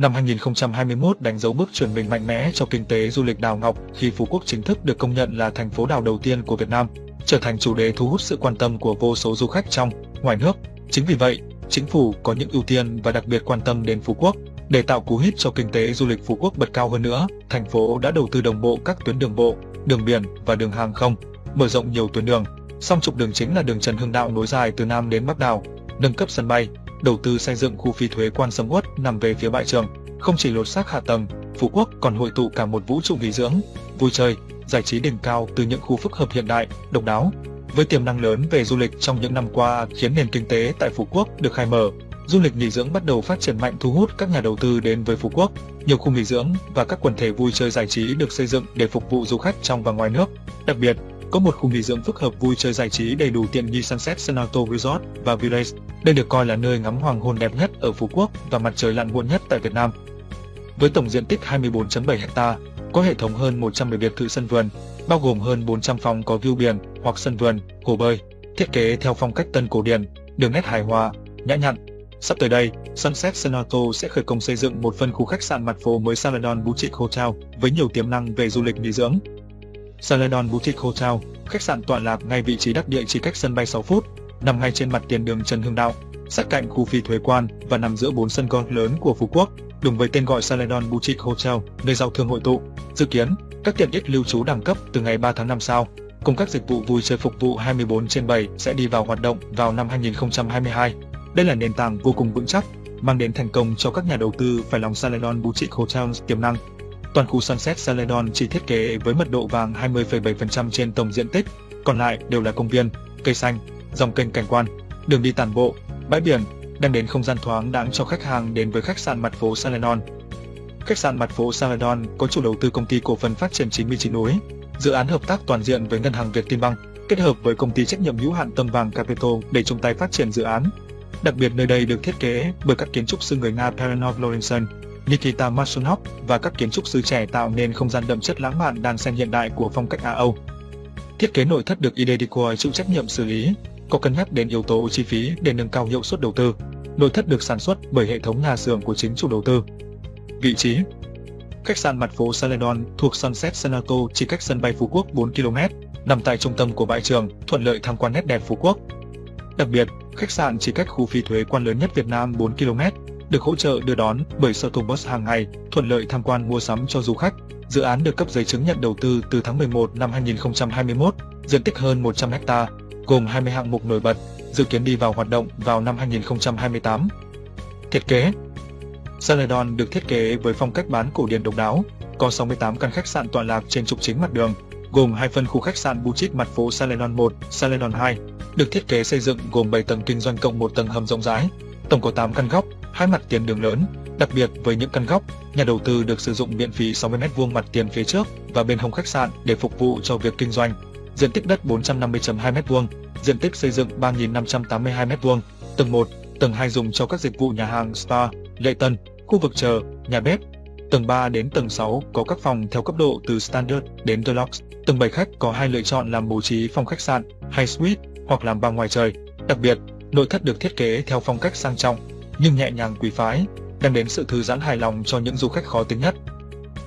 Năm 2021 đánh dấu bước chuyển mình mạnh mẽ cho kinh tế du lịch đảo Ngọc khi Phú Quốc chính thức được công nhận là thành phố đảo đầu tiên của Việt Nam, trở thành chủ đề thu hút sự quan tâm của vô số du khách trong, ngoài nước. Chính vì vậy, chính phủ có những ưu tiên và đặc biệt quan tâm đến Phú Quốc. Để tạo cú hích cho kinh tế du lịch Phú Quốc bật cao hơn nữa, thành phố đã đầu tư đồng bộ các tuyến đường bộ, đường biển và đường hàng không, mở rộng nhiều tuyến đường. Song trục đường chính là đường Trần Hưng Đạo nối dài từ Nam đến Bắc đảo, nâng cấp sân bay, đầu tư xây dựng khu phi thuế quan sầm uất nằm về phía bãi trường. Không chỉ lột xác hạ tầng, Phú Quốc còn hội tụ cả một vũ trụ nghỉ dưỡng, vui chơi, giải trí đỉnh cao từ những khu phức hợp hiện đại, độc đáo. Với tiềm năng lớn về du lịch trong những năm qua khiến nền kinh tế tại Phú Quốc được khai mở, du lịch nghỉ dưỡng bắt đầu phát triển mạnh thu hút các nhà đầu tư đến với Phú Quốc. Nhiều khu nghỉ dưỡng và các quần thể vui chơi giải trí được xây dựng để phục vụ du khách trong và ngoài nước. Đặc biệt, có một khu nghỉ dưỡng phức hợp vui chơi giải trí đầy đủ tiện nghi Sunset Senato Resort và Village. Đây được coi là nơi ngắm hoàng hôn đẹp nhất ở Phú Quốc và mặt trời lặn muộn nhất tại Việt Nam. Với tổng diện tích 24.7 hecta, có hệ thống hơn 110 biệt thự sân vườn, bao gồm hơn 400 phòng có view biển hoặc sân vườn, hồ bơi, thiết kế theo phong cách tân cổ điển, đường nét hài hòa, nhã nhặn. Sắp tới đây, Sunset Senato sẽ khởi công xây dựng một phân khu khách sạn mặt phố mới Saladon Boutique Hotel với nhiều tiềm năng về du lịch nghỉ dưỡng. Saladon Boutique Hotel, khách sạn tọa lạc ngay vị trí đắc địa chỉ cách sân bay 6 phút, nằm ngay trên mặt tiền đường Trần Hưng Đạo, sát cạnh khu phi thuế quan và nằm giữa bốn sân golf lớn của Phú Quốc, đúng với tên gọi Saladon Boutique Hotel, nơi giao thương hội tụ. Dự kiến, các tiện ích lưu trú đẳng cấp từ ngày 3 tháng 5 sau, cùng các dịch vụ vui chơi phục vụ 24 trên 7 sẽ đi vào hoạt động vào năm 2022. Đây là nền tảng vô cùng vững chắc, mang đến thành công cho các nhà đầu tư phải lòng Saladon Boutique Hotels tiềm năng. Toàn khu Sunset Saladon chỉ thiết kế với mật độ vàng 20,7% trên tổng diện tích, còn lại đều là công viên, cây xanh, dòng kênh cảnh quan, đường đi tản bộ, bãi biển, đem đến không gian thoáng đáng cho khách hàng đến với khách sạn mặt phố Saladon. Khách sạn mặt phố Saladon có chủ đầu tư công ty cổ phần phát triển 99 núi, dự án hợp tác toàn diện với ngân hàng Việt Tiên Bang, kết hợp với công ty trách nhiệm hữu hạn Tâm Vàng Capital để chung tay phát triển dự án. Đặc biệt nơi đây được thiết kế bởi các kiến trúc sư người Nga Perenov Lorenzen, Nikita Masonov và các kiến trúc sư trẻ tạo nên không gian đậm chất lãng mạn đan xen hiện đại của phong cách Á Âu. Thiết kế nội thất được ID Decor chịu trách nhiệm xử lý, có cân nhắc đến yếu tố chi phí để nâng cao hiệu suất đầu tư. Nội thất được sản xuất bởi hệ thống nhà xưởng của chính chủ đầu tư. Vị trí Khách sạn mặt phố Saledon thuộc Sunset Senato chỉ cách sân bay Phú Quốc 4 km, nằm tại trung tâm của bãi trường, thuận lợi tham quan nét đẹp Phú Quốc. Đặc biệt, khách sạn chỉ cách khu phi thuế quan lớn nhất Việt Nam 4 km, được hỗ trợ đưa đón bởi shuttle bus hàng ngày, thuận lợi tham quan mua sắm cho du khách. Dự án được cấp giấy chứng nhận đầu tư từ tháng 11 năm 2021, diện tích hơn 100 ha, gồm 20 hạng mục nổi bật, dự kiến đi vào hoạt động vào năm 2028. Thiết kế Celadon được thiết kế với phong cách bán cổ điển độc đáo, có 68 căn khách sạn tọa lạc trên trục chính mặt đường, gồm hai phân khu khách sạn Boutique mặt phố Celadon 1, Celadon 2, được thiết kế xây dựng gồm 7 tầng kinh doanh cộng một tầng hầm rộng rãi, tổng có 8 căn góc, hai mặt tiền đường lớn. Đặc biệt với những căn góc, nhà đầu tư được sử dụng miễn phí 60 m2 mặt tiền phía trước và bên hông khách sạn để phục vụ cho việc kinh doanh. Diện tích đất 450.2 m2, diện tích xây dựng 3.582 m2, tầng 1, tầng 2 dùng cho các dịch vụ nhà hàng spa, lệ tân, khu vực chờ, nhà bếp. Tầng 3 đến tầng 6 có các phòng theo cấp độ từ Standard đến Deluxe. Tầng 7 khách có hai lựa chọn làm bố trí phòng khách sạn hay suite hoặc làm bar ngoài trời. Đặc biệt, nội thất được thiết kế theo phong cách sang trọng nhưng nhẹ nhàng quý phái, đem đến sự thư giãn hài lòng cho những du khách khó tính nhất.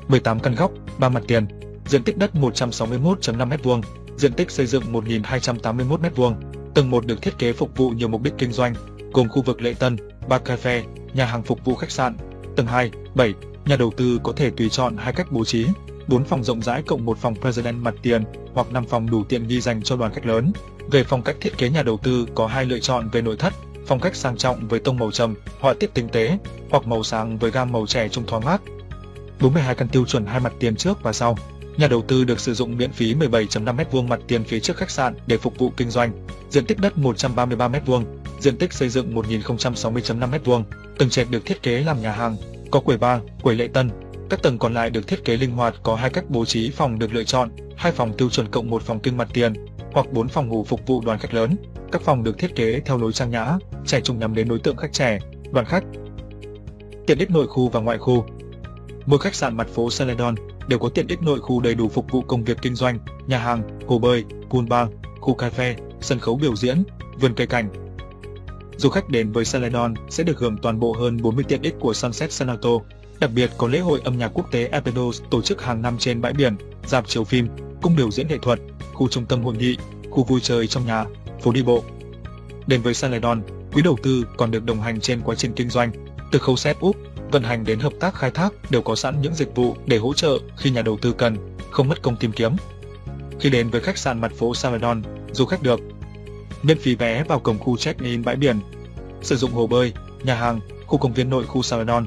18 căn góc, 3 mặt tiền, diện tích đất 161.5 m2, diện tích xây dựng 1.281 m2. Tầng 1 được thiết kế phục vụ nhiều mục đích kinh doanh, gồm khu vực lễ tân, bar cafe, nhà hàng phục vụ khách sạn. Tầng 2, 7, nhà đầu tư có thể tùy chọn hai cách bố trí, 4 phòng rộng rãi cộng 1 phòng President mặt tiền hoặc 5 phòng đủ tiện nghi dành cho đoàn khách lớn. Về phong cách thiết kế nhà đầu tư có hai lựa chọn về nội thất, phong cách sang trọng với tông màu trầm, họa tiết tinh tế, hoặc màu sáng với gam màu trẻ trung thoáng mát. 42 căn tiêu chuẩn hai mặt tiền trước và sau. Nhà đầu tư được sử dụng miễn phí 17.5 m2 mặt tiền phía trước khách sạn để phục vụ kinh doanh, diện tích đất 133 m2, diện tích xây dựng 1060.5 m2. Tầng trệt được thiết kế làm nhà hàng, có quầy bar, quầy lễ tân. Các tầng còn lại được thiết kế linh hoạt có hai cách bố trí phòng được lựa chọn, hai phòng tiêu chuẩn cộng một phòng kinh mặt tiền, hoặc bốn phòng ngủ phục vụ đoàn khách lớn. Các phòng được thiết kế theo lối trang nhã, trẻ trung nhắm đến đối tượng khách trẻ, đoàn khách. Tiện ích nội khu và ngoại khu Mỗi khách sạn mặt phố Celadon đều có tiện ích nội khu đầy đủ phục vụ công việc kinh doanh, nhà hàng, hồ bơi, pool bar, khu cà phê, sân khấu biểu diễn, vườn cây cảnh. Du khách đến với Celadon sẽ được hưởng toàn bộ hơn 40 tiện ích của Sunset Senato, Đặc biệt có lễ hội âm nhạc quốc tế Apedos tổ chức hàng năm trên bãi biển, dạp chiếu phim, cung biểu diễn nghệ thuật, khu trung tâm hội nghị, khu vui chơi trong nhà, phố đi bộ. Đến với Saledon, quý đầu tư còn được đồng hành trên quá trình kinh doanh, từ khâu set up, vận hành đến hợp tác khai thác đều có sẵn những dịch vụ để hỗ trợ khi nhà đầu tư cần, không mất công tìm kiếm. Khi đến với khách sạn mặt phố Saledon, du khách được miễn phí vé vào cổng khu check-in bãi biển, sử dụng hồ bơi, nhà hàng, khu công viên nội khu Saledon.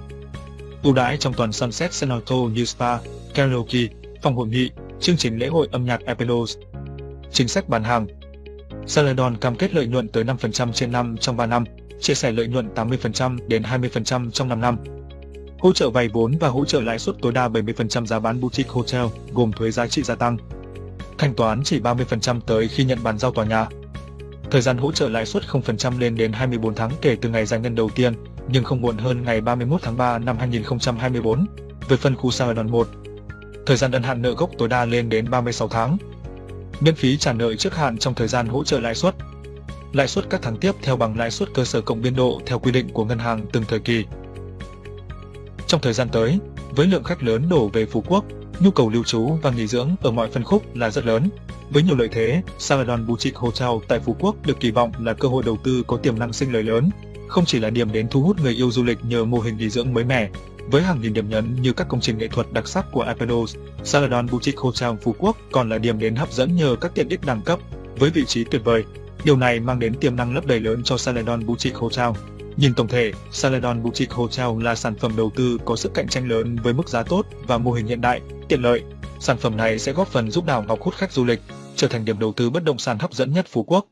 Ưu đãi trong toàn Sunset Senato như spa, karaoke, phòng hội nghị, chương trình lễ hội âm nhạc Apelos. Chính sách bán hàng Saledon cam kết lợi nhuận tới 5% trên năm trong 3 năm, chia sẻ lợi nhuận 80% đến 20% trong 5 năm. Hỗ trợ vay vốn và hỗ trợ lãi suất tối đa 70% giá bán boutique hotel, gồm thuế giá trị gia tăng. Thanh toán chỉ 30% tới khi nhận bàn giao tòa nhà. Thời gian hỗ trợ lãi suất 0% lên đến 24 tháng kể từ ngày giải ngân đầu tiên, nhưng không muộn hơn ngày 31 tháng 3 năm 2024. Về phân khu Saladon 1, thời gian ân hạn nợ gốc tối đa lên đến 36 tháng. Miễn phí trả nợ trước hạn trong thời gian hỗ trợ lãi suất. Lãi suất các tháng tiếp theo bằng lãi suất cơ sở cộng biên độ theo quy định của ngân hàng từng thời kỳ. Trong thời gian tới, với lượng khách lớn đổ về Phú Quốc, nhu cầu lưu trú và nghỉ dưỡng ở mọi phân khúc là rất lớn. Với nhiều lợi thế, Saladon Boutique Hotel tại Phú Quốc được kỳ vọng là cơ hội đầu tư có tiềm năng sinh lời lớn, không chỉ là điểm đến thu hút người yêu du lịch nhờ mô hình nghỉ dưỡng mới mẻ, với hàng nghìn điểm nhấn như các công trình nghệ thuật đặc sắc của Apedos, Saladon Boutique Hotel Phú Quốc còn là điểm đến hấp dẫn nhờ các tiện ích đẳng cấp, với vị trí tuyệt vời. Điều này mang đến tiềm năng lấp đầy lớn cho Saladon Boutique Hotel. Nhìn tổng thể, Saladon Boutique Hotel là sản phẩm đầu tư có sức cạnh tranh lớn với mức giá tốt và mô hình hiện đại, tiện lợi. Sản phẩm này sẽ góp phần giúp đảo Ngọc hút khách du lịch, trở thành điểm đầu tư bất động sản hấp dẫn nhất Phú Quốc.